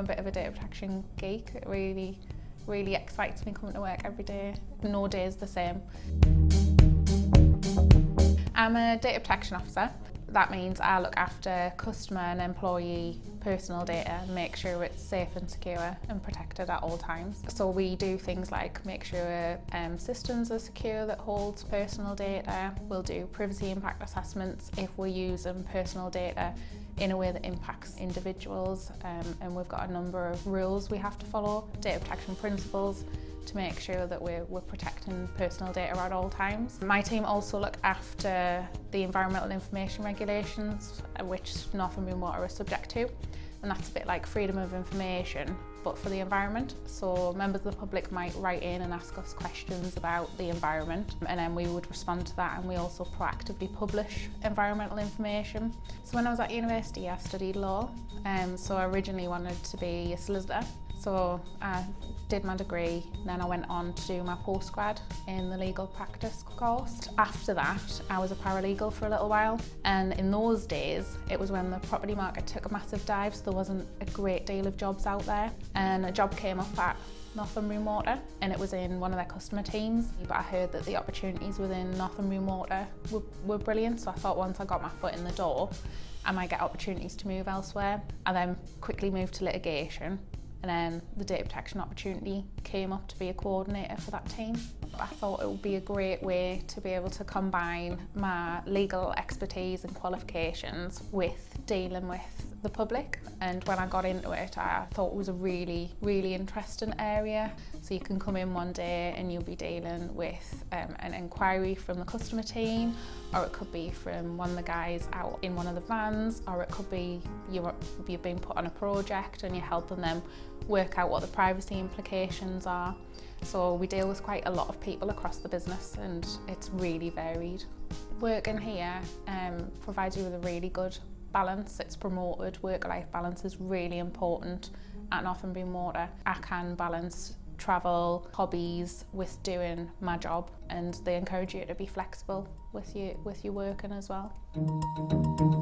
a bit of a data protection geek. It really, really excites me coming to work every day. No day is the same. I'm a data protection officer. That means I look after customer and employee personal data make sure it's safe and secure and protected at all times. So we do things like make sure um, systems are secure that holds personal data. We'll do privacy impact assessments if we're using personal data in a way that impacts individuals um, and we've got a number of rules we have to follow, data protection principles to make sure that we're, we're protecting personal data at all times. My team also look after the environmental information regulations uh, which Northumbrian Water is subject to and that's a bit like freedom of information but for the environment. So members of the public might write in and ask us questions about the environment and then we would respond to that and we also proactively publish environmental information. So when I was at university I studied law um, so I originally wanted to be a solicitor so I did my degree, then I went on to do my postgrad in the legal practice course. After that, I was a paralegal for a little while. And in those days, it was when the property market took a massive dive, so there wasn't a great deal of jobs out there. And a job came up at Northumbrian Water and it was in one of their customer teams but I heard that the opportunities within Northumbrian Water were, were brilliant so I thought once I got my foot in the door I might get opportunities to move elsewhere. I then quickly moved to litigation and then the data protection opportunity came up to be a coordinator for that team. I thought it would be a great way to be able to combine my legal expertise and qualifications with dealing with the public. And when I got into it I thought it was a really really interesting area. So you can come in one day and you'll be dealing with um, an inquiry from the customer team or it could be from one of the guys out in one of the vans or it could be you're, you've been put on a project and you're helping them work out what the privacy implications are So we deal with quite a lot of people across the business and it's really varied. Work in here um, provides you with a really good balance. It's promoted. Work-life balance is really important at Northumbrian Water. I can balance travel, hobbies with doing my job and they encourage you to be flexible with your, with your working as well.